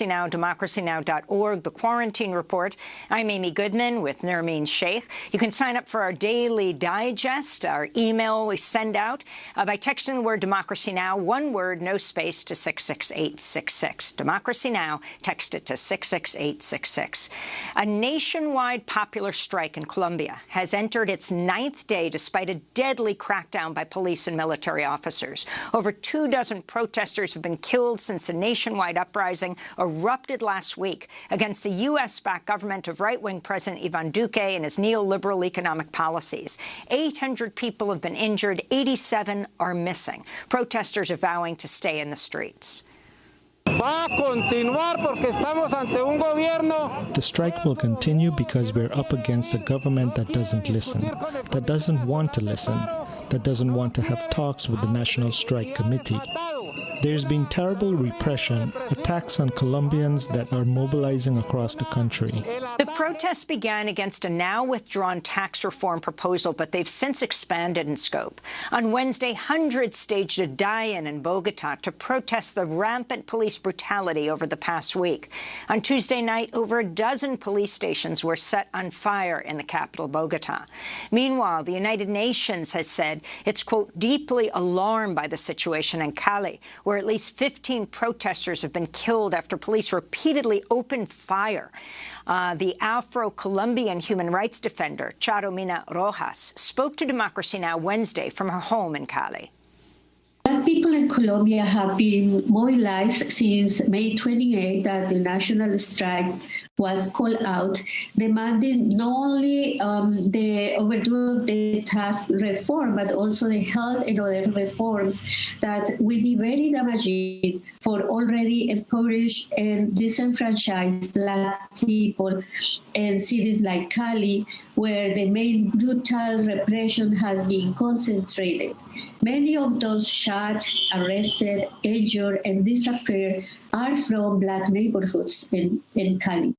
Now, democracynow.org, the Quarantine Report. I'm Amy Goodman with Nermeen Sheikh. You can sign up for our daily digest, our email we send out, uh, by texting the word Democracy Now, one word, no space, to 66866. Democracy Now, text it to 66866. A nationwide popular strike in Colombia has entered its ninth day despite a deadly crackdown by police and military officers. Over two dozen protesters have been killed since the nationwide uprising erupted last week against the U.S.-backed government of right-wing President Ivan Duque and his neoliberal economic policies. 800 people have been injured, 87 are missing. Protesters are vowing to stay in the streets. The strike will continue because we're up against a government that doesn't listen, that doesn't want to listen, that doesn't want to have talks with the National Strike Committee. There's been terrible repression, attacks on Colombians that are mobilizing across the country. The protests began against a now withdrawn tax reform proposal, but they've since expanded in scope. On Wednesday, hundreds staged a die-in in Bogota to protest the rampant police brutality over the past week. On Tuesday night, over a dozen police stations were set on fire in the capital, Bogota. Meanwhile, the United Nations has said it's, quote, deeply alarmed by the situation in Cali, where at least 15 protesters have been killed after police repeatedly opened fire. Uh, the Afro-Colombian human rights defender, Charo Mina-Rojas, spoke to Democracy Now! Wednesday from her home in Cali. People in Colombia have been mobilized since May 28 that the national strike was called out, demanding not only um, the overthrow of the tax reform, but also the health and other reforms that will be very damaging for already impoverished and disenfranchised Black people in cities like Cali, where the main brutal repression has been concentrated. Many of those shot, arrested, injured, and disappeared are from Black neighborhoods in, in Cali.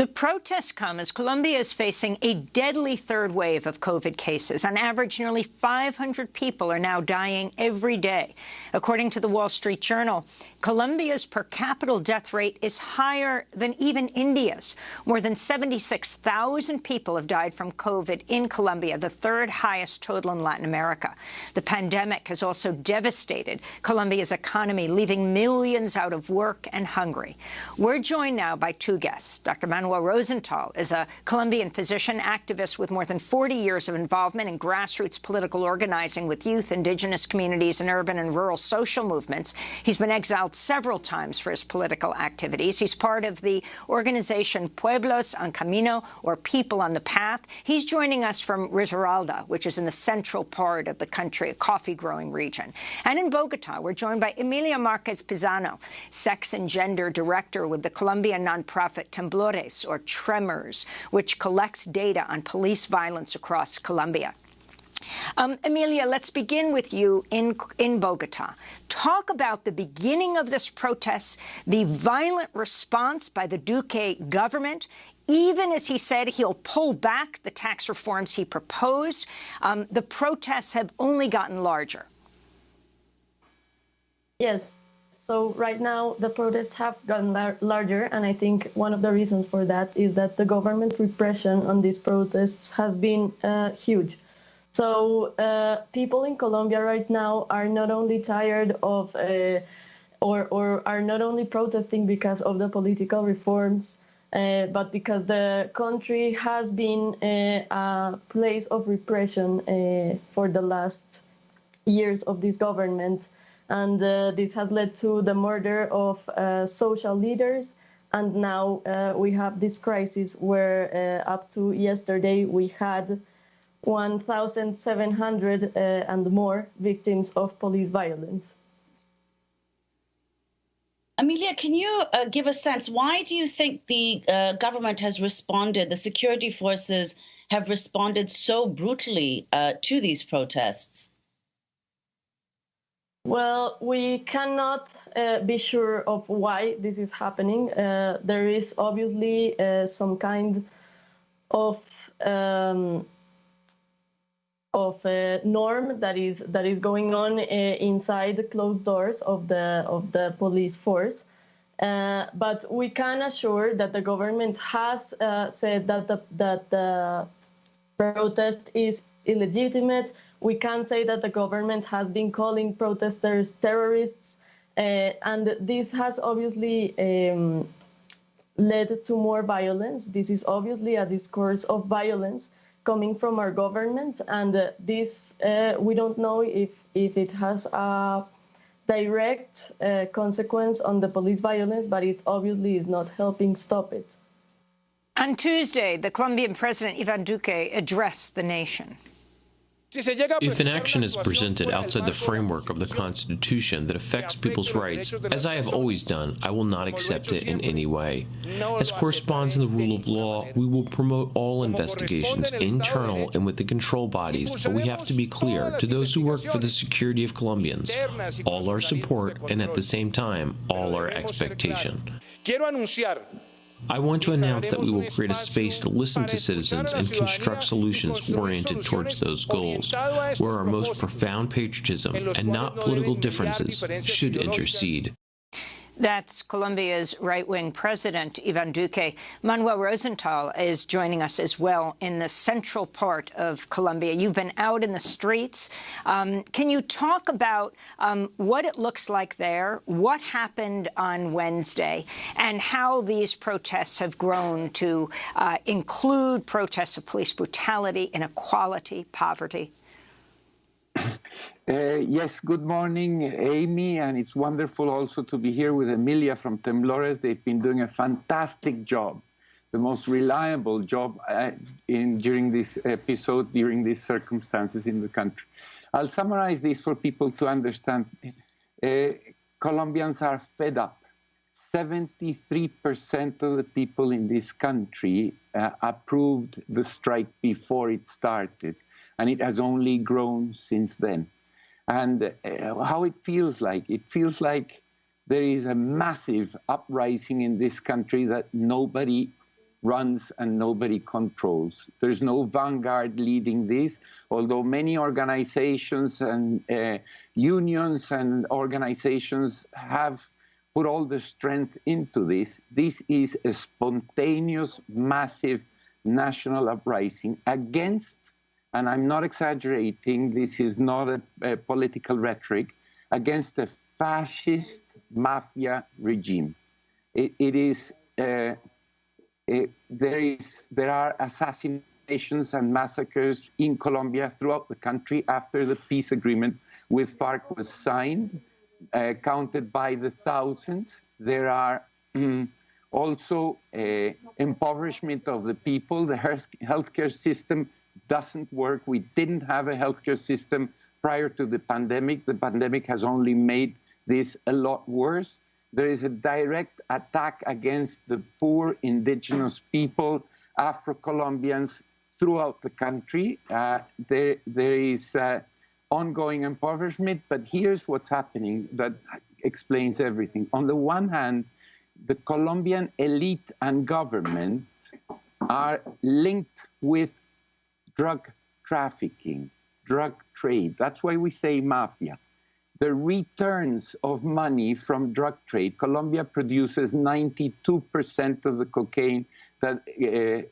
The protests come as Colombia is facing a deadly third wave of COVID cases. On average, nearly 500 people are now dying every day. According to the Wall Street Journal, Colombia's per capita death rate is higher than even India's. More than 76,000 people have died from COVID in Colombia, the third highest total in Latin America. The pandemic has also devastated Colombia's economy, leaving millions out of work and hungry. We're joined now by two guests, Dr. Manuel Manuel Rosenthal is a Colombian physician activist with more than 40 years of involvement in grassroots political organizing with youth, indigenous communities, and urban and rural social movements. He's been exiled several times for his political activities. He's part of the organization Pueblos en Camino, or People on the Path. He's joining us from Risaralda, which is in the central part of the country, a coffee-growing region. And in Bogota, we're joined by Emilia Marquez Pizano, sex and gender director with the Colombian nonprofit Temblores, or Tremors, which collects data on police violence across Colombia. Um, Emilia, let's begin with you in, in Bogota. Talk about the beginning of this protest, the violent response by the Duque government, even as he said he'll pull back the tax reforms he proposed. Um, the protests have only gotten larger. Yes, so right now, the protests have gotten lar larger, and I think one of the reasons for that is that the government repression on these protests has been uh, huge. So uh, people in Colombia right now are not only tired of, uh, or, or are not only protesting because of the political reforms, uh, but because the country has been uh, a place of repression uh, for the last years of this government and uh, this has led to the murder of uh, social leaders. And now uh, we have this crisis where uh, up to yesterday we had 1,700 uh, and more victims of police violence. Amelia, can you uh, give a sense, why do you think the government has responded, the security forces have responded so brutally to these protests? Well, we cannot uh, be sure of why this is happening. Uh, there is obviously uh, some kind of um, of norm that is that is going on uh, inside the closed doors of the of the police force. Uh, but we can assure that the government has uh, said that the, that the protest is illegitimate. We can say that the government has been calling protesters terrorists, uh, and this has obviously um, led to more violence. This is obviously a discourse of violence coming from our government, and uh, this uh, we don't know if if it has a direct uh, consequence on the police violence, but it obviously is not helping stop it. On Tuesday, the Colombian President Ivan Duque addressed the nation. If an action is presented outside the framework of the Constitution that affects people's rights, as I have always done, I will not accept it in any way. As corresponds in the rule of law, we will promote all investigations, internal and with the control bodies, but we have to be clear to those who work for the security of Colombians, all our support and at the same time, all our expectation. I want to announce that we will create a space to listen to citizens and construct solutions oriented towards those goals, where our most profound patriotism and not political differences should intercede. That's Colombia's right-wing president, Ivan Duque. Manuel Rosenthal is joining us as well in the central part of Colombia. You've been out in the streets. Um, can you talk about um, what it looks like there, what happened on Wednesday, and how these protests have grown to uh, include protests of police brutality, inequality, poverty? Uh, yes, good morning, Amy, and it's wonderful also to be here with Emilia from Temblores. They've been doing a fantastic job, the most reliable job uh, in, during this episode, during these circumstances in the country. I'll summarize this for people to understand. Uh, Colombians are fed up. 73% of the people in this country uh, approved the strike before it started, and it has only grown since then and uh, how it feels like. It feels like there is a massive uprising in this country that nobody runs and nobody controls. There's no vanguard leading this, although many organizations and uh, unions and organizations have put all the strength into this. This is a spontaneous, massive national uprising against and I'm not exaggerating, this is not a, a political rhetoric, against a fascist mafia regime. it, it is, uh, it, there, is, there are assassinations and massacres in Colombia throughout the country after the peace agreement with FARC was signed, uh, counted by the thousands. There are mm, also uh, impoverishment of the people. The health, healthcare system doesn't work. We didn't have a healthcare system prior to the pandemic. The pandemic has only made this a lot worse. There is a direct attack against the poor indigenous people, Afro Colombians throughout the country. Uh, there, there is uh, ongoing impoverishment, but here's what's happening that explains everything. On the one hand, the Colombian elite and government are linked with drug trafficking, drug trade. That's why we say mafia. The returns of money from drug trade, Colombia produces 92% of the cocaine that uh,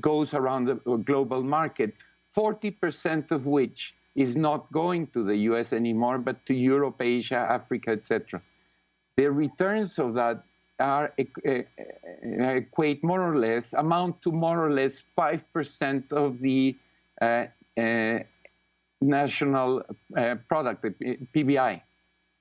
goes around the global market, 40% of which is not going to the US anymore, but to Europe, Asia, Africa, etc. The returns of that are equate more or less, amount to more or less 5% of the uh, uh, national uh, product, PBI.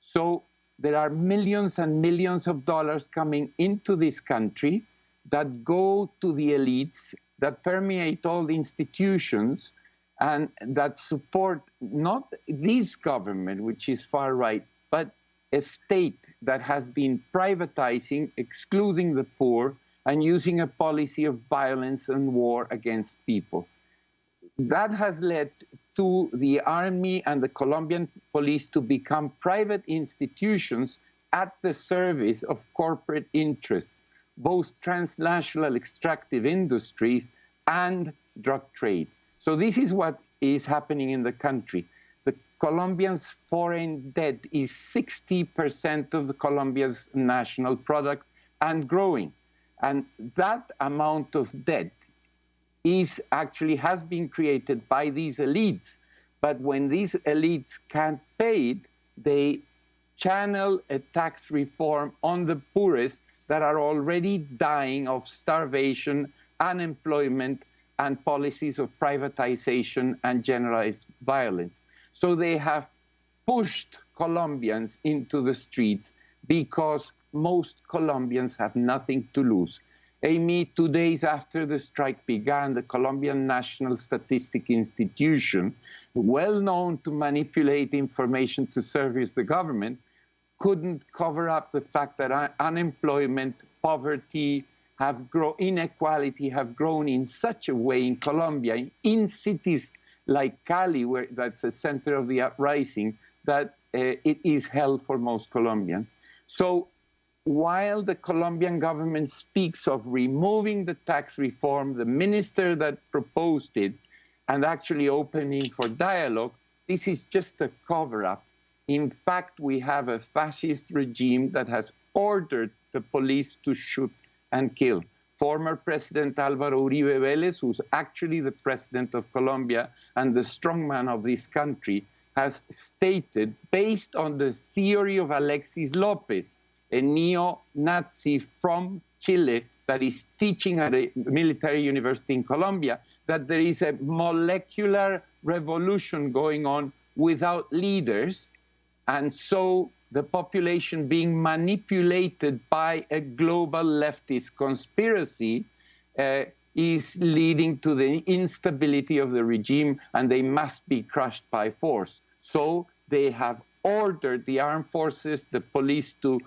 So there are millions and millions of dollars coming into this country that go to the elites, that permeate all the institutions, and that support not this government, which is far right, but a state that has been privatizing, excluding the poor, and using a policy of violence and war against people. That has led to the army and the Colombian police to become private institutions at the service of corporate interests, both transnational extractive industries and drug trade. So this is what is happening in the country. The Colombians' foreign debt is 60% of the Colombia's national product and growing. And that amount of debt is actually has been created by these elites. But when these elites can't pay it, they channel a tax reform on the poorest that are already dying of starvation, unemployment, and policies of privatization and generalized violence. So they have pushed Colombians into the streets because most Colombians have nothing to lose. Amy, two days after the strike began, the Colombian National Statistic Institution, well known to manipulate information to service the government, couldn't cover up the fact that unemployment, poverty, have grown, inequality have grown in such a way in Colombia, in cities like Cali, where that's the center of the uprising, that uh, it is hell for most Colombians. So while the Colombian government speaks of removing the tax reform, the minister that proposed it, and actually opening for dialogue, this is just a cover up. In fact, we have a fascist regime that has ordered the police to shoot and kill. Former President Alvaro Uribe Vélez, who's actually the president of Colombia and the strongman of this country, has stated, based on the theory of Alexis Lopez, a neo Nazi from Chile that is teaching at a military university in Colombia, that there is a molecular revolution going on without leaders. And so the population being manipulated by a global leftist conspiracy uh, is leading to the instability of the regime, and they must be crushed by force. So they have ordered the armed forces, the police to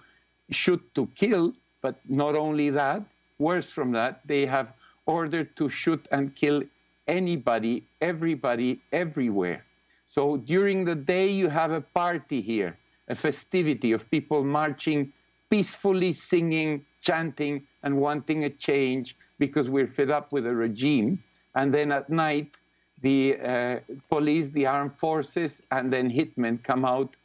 shoot to kill, but not only that, worse from that, they have ordered to shoot and kill anybody, everybody, everywhere. So during the day, you have a party here a festivity of people marching peacefully, singing, chanting, and wanting a change because we're fed up with the regime. And then at night, the uh, police, the armed forces, and then hitmen come out,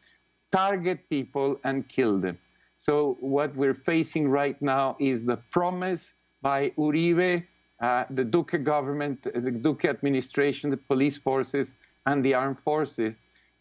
target people, and kill them. So what we're facing right now is the promise by Uribe, uh, the Duque government, the Duque administration, the police forces, and the armed forces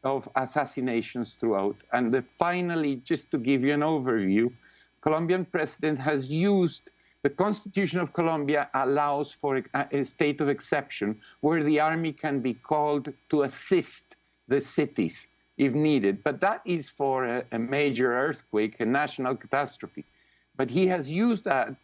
of assassinations throughout. And the, finally, just to give you an overview, Colombian president has used the Constitution of Colombia allows for a, state of exception where the army can be called to assist the cities if needed. But that is for a, a major earthquake, a national catastrophe. But he has used that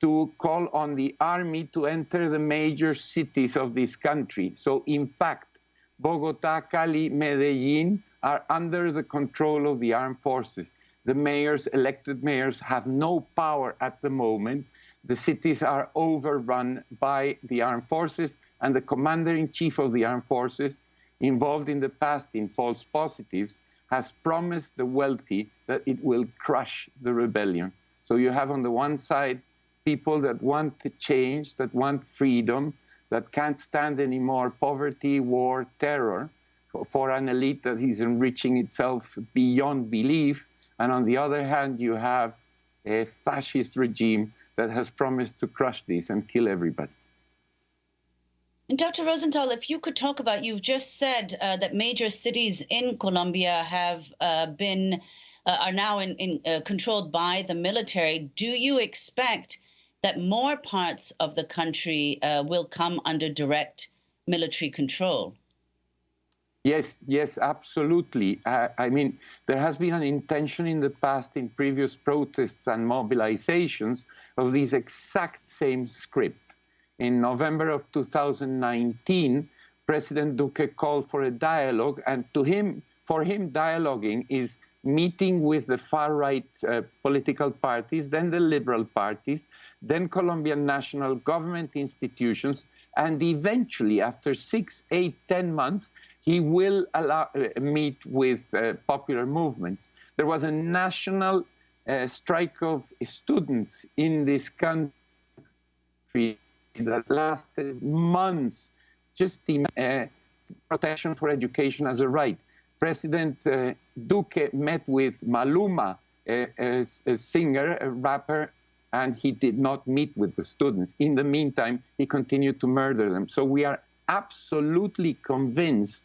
to call on the army to enter the major cities of this country. So, in fact, Bogota, Cali, Medellin are under the control of the armed forces. The mayors, elected mayors, have no power at the moment. The cities are overrun by the armed forces, and the commander in chief of the armed forces, involved in the past in false positives, has promised the wealthy that it will crush the rebellion. So you have on the one side people that want to change, that want freedom, that can't stand anymore poverty, war, terror for an elite that is enriching itself beyond belief. And on the other hand, you have a fascist regime that has promised to crush this and kill everybody. And Dr. Rosenthal, if you could talk about, you've just said uh, that major cities in Colombia have uh, been, uh, are now in, in uh, controlled by the military. Do you expect that more parts of the country uh, will come under direct military control. Yes, yes, absolutely. Uh, I mean, there has been an intention in the past in previous protests and mobilizations of this exact same script. In November of 2019, President Duque called for a dialogue, and to him, for him, dialoguing is meeting with the far right uh, political parties, then the liberal parties, then Colombian national government institutions, and eventually, after six, eight, ten months, he will allow, uh, meet with uh, popular movements. There was a national strike of students in this country that lasted months, just in uh, protection for education as a right. President uh, Duque met with Maluma, a, a, a singer, a rapper, and he did not meet with the students. In the meantime, he continued to murder them. So we are absolutely convinced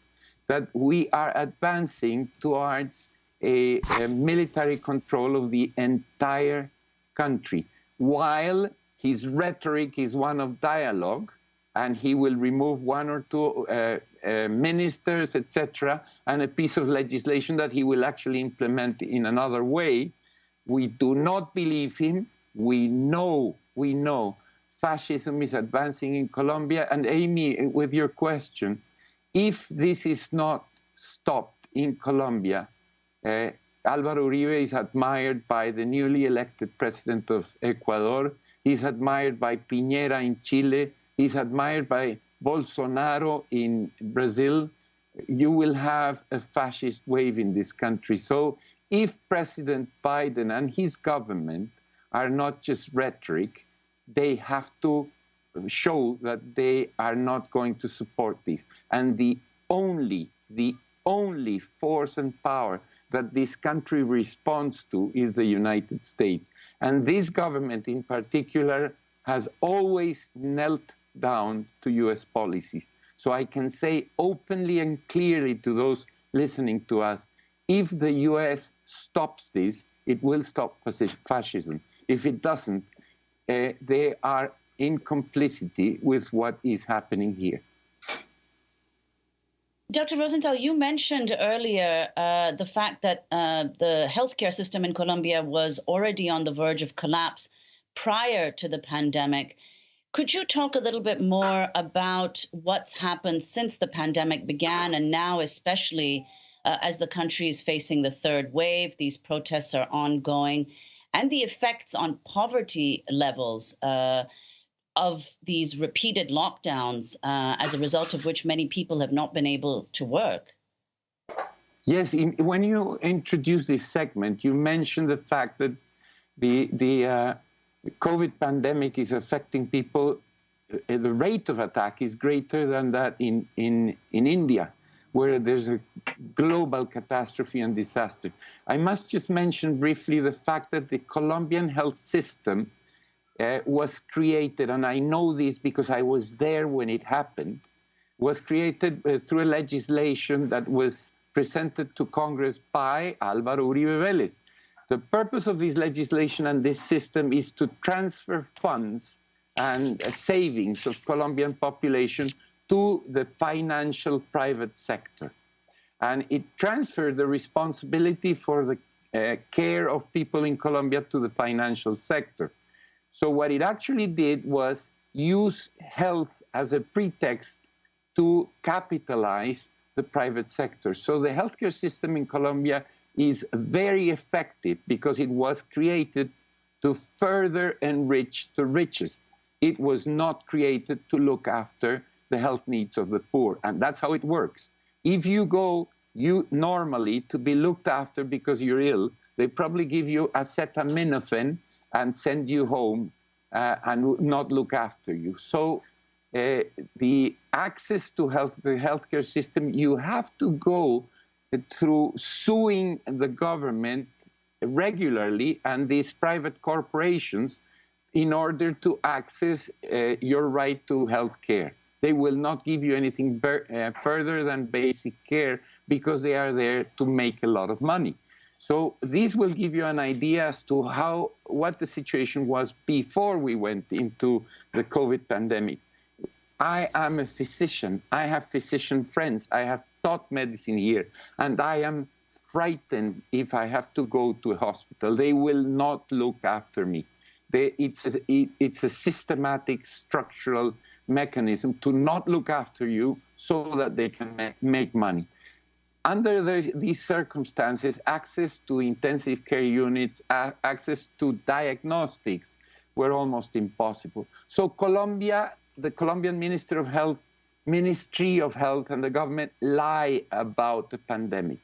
that we are advancing towards a, a, military control of the entire country, while his rhetoric is one of dialogue, and he will remove one or two uh, uh, ministers, etc., and a piece of legislation that he will actually implement in another way. We do not believe him. We know, we know fascism is advancing in Colombia. And Amy, with your question, if this is not stopped in Colombia, uh, Álvaro Uribe is admired by the newly elected president of Ecuador. He's admired by Piñera in Chile. He's admired by Bolsonaro in Brazil. You will have a fascist wave in this country. So if President Biden and his government are not just rhetoric, they have to show that they are not going to support this. And the only, the only force and power that this country responds to is the United States. And this government in particular has always knelt down to US policies. So I can say openly and clearly to those listening to us if the US stops this, it will stop fascism. If it doesn't, uh, they are in complicity with what is happening here. Dr. Rosenthal, you mentioned earlier uh, the fact that uh, the healthcare system in Colombia was already on the verge of collapse prior to the pandemic. Could you talk a little bit more about what's happened since the pandemic began and now, especially uh, as the country is facing the third wave? These protests are ongoing and the effects on poverty levels uh, of these repeated lockdowns, uh, as a result of which many people have not been able to work. Yes, in, when you introduced this segment, you mentioned the fact that the the uh, COVID pandemic is affecting people. Uh, the rate of attack is greater than that in in in India where there's a global catastrophe and disaster. I must just mention briefly the fact that the Colombian health system uh, was created, and I know this because I was there when it happened, was created uh, through a legislation that was presented to Congress by Álvaro Uribe Vélez. The purpose of this legislation and this system is to transfer funds and uh, savings of Colombian population to the financial private sector. And it transferred the responsibility for the uh, care of people in Colombia to the financial sector. So what it actually did was use health as a pretext to capitalize the private sector. So the healthcare system in Colombia is very effective because it was created to further enrich the richest. It was not created to look after the health needs of the poor. And that's how it works. If you go you normally to be looked after because you're ill, they probably give you acetaminophen and send you home uh, and not look after you. So uh, the access to health, the healthcare system, you have to go through suing the government regularly and these private corporations in order to access uh, your right to health care. They will not give you anything uh, further than basic care because they are there to make a lot of money. So this will give you an idea as to how what the situation was before we went into the COVID pandemic. I am a physician. I have physician friends. I have taught medicine here, and I am frightened if I have to go to a hospital. They will not look after me. They, it's, a, it, it's a systematic, structural mechanism to not look after you so that they can make money. Under the, these circumstances, access to intensive care units, access to diagnostics were almost impossible. So Colombia, the Colombian Minister of Health, Ministry of Health and the government lie about the pandemic.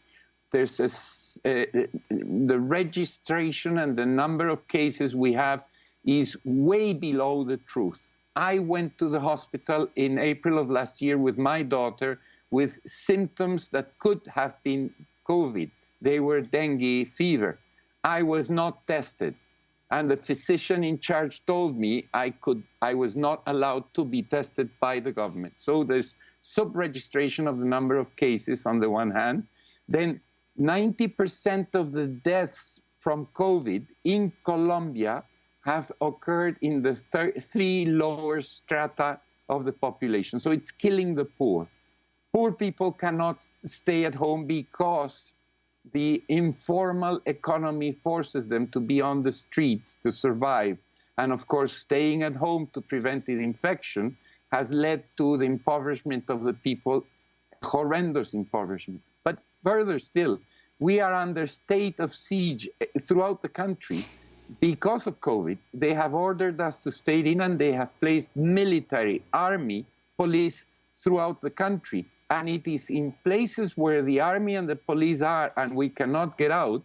There's a, uh, the registration and the number of cases we have is way below the truth. I went to the hospital in April of last year with my daughter with symptoms that could have been COVID. They were dengue fever. I was not tested. And the physician in charge told me I could I was not allowed to be tested by the government. So there's sub-registration of the number of cases on the one hand. Then 90% of the deaths from COVID in Colombia have occurred in the three lower strata of the population. So it's killing the poor. Poor people cannot stay at home because the informal economy forces them to be on the streets to survive. And of course, staying at home to prevent the infection has led to the impoverishment of the people, horrendous impoverishment. But further still, we are under state of siege eh, throughout the country because of COVID. They have ordered us to stay in and they have placed military, army, police throughout the country and it is in places where the army and the police are and we cannot get out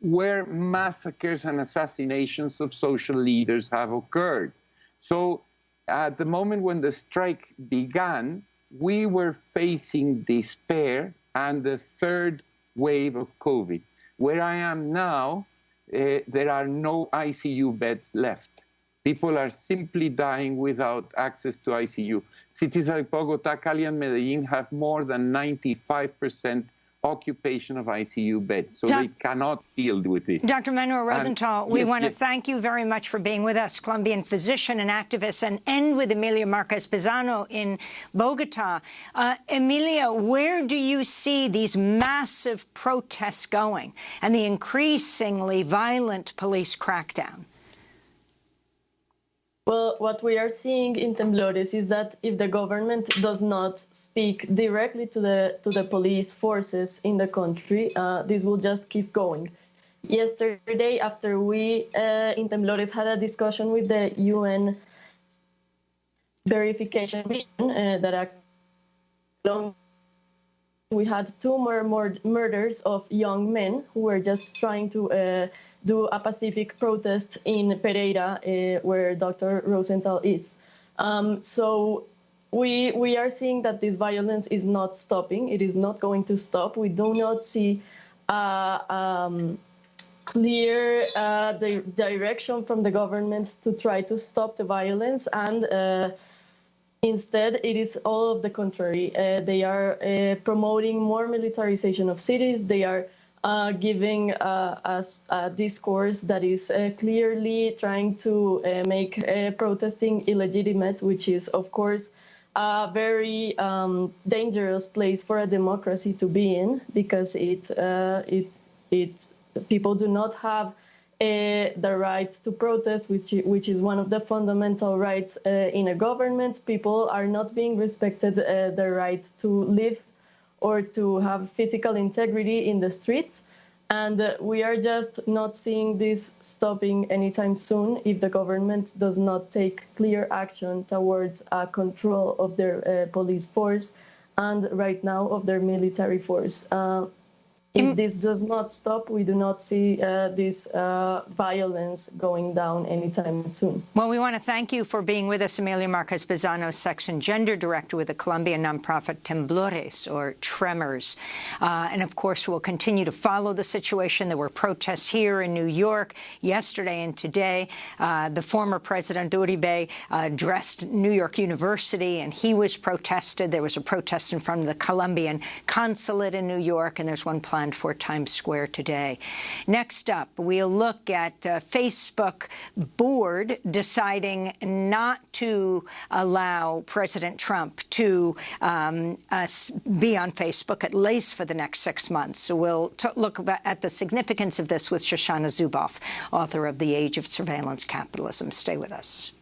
where massacres and assassinations of social leaders have occurred. So at the moment when the strike began, we were facing despair and the third wave of COVID. Where I am now, uh, there are no ICU beds left. People are simply dying without access to ICU cities like Bogota, Cali, and Medellin have more than 95% occupation of ICU beds, so Do they cannot deal with it. Dr. Manuel Rosenthal, and, we yes, want to yes. thank you very much for being with us, Colombian physician and activist, and end with Emilia Marquez Pizano in Bogota. Uh, Emilia, where do you see these massive protests going and the increasingly violent police crackdown? Well, what we are seeing in Temblores is that if the government does not speak directly to the to the police forces in the country, uh, this will just keep going. Yesterday, after we uh, in Temblores had a discussion with the UN verification mission uh, that we had two more, murders of young men who were just trying to uh, do a pacific protest in Pereira, uh, where Dr. Rosenthal is. Um, so we we are seeing that this violence is not stopping. It is not going to stop. We do not see uh, um, clear uh, the direction from the government to try to stop the violence, and uh, instead it is all of the contrary. Uh, they are uh, promoting more militarization of cities. They are uh, giving uh, us a discourse that is uh, clearly trying to uh, make uh, protesting illegitimate, which is, of course, a very um, dangerous place for a democracy to be in because it, uh, it, it, people do not have the right to protest, which, which is one of the fundamental rights in a government. People are not being respected the right to live or to have physical integrity in the streets. And uh, we are just not seeing this stopping anytime soon if the government does not take clear action towards uh, control of their uh, police force and right now of their military force. Uh, if this does not stop, we do not see uh, this uh, violence going down anytime soon. Well, we want to thank you for being with us, Emilia Marquez Pizano, Section Gender Director with the Colombian nonprofit Temblores, or Tremors. Uh, and, of course, we'll continue to follow the situation. There were protests here in New York yesterday and today. Uh, the former President Uribe addressed New York University, and he was protested. There was a protest in front of the Colombian consulate in New York, and there's one for Times Square today. Next up, we'll look at uh, Facebook board deciding not to allow President Trump to um, uh, be on Facebook, at least for the next six months. So we'll look at the significance of this with Shoshana Zuboff, author of The Age of Surveillance Capitalism. Stay with us.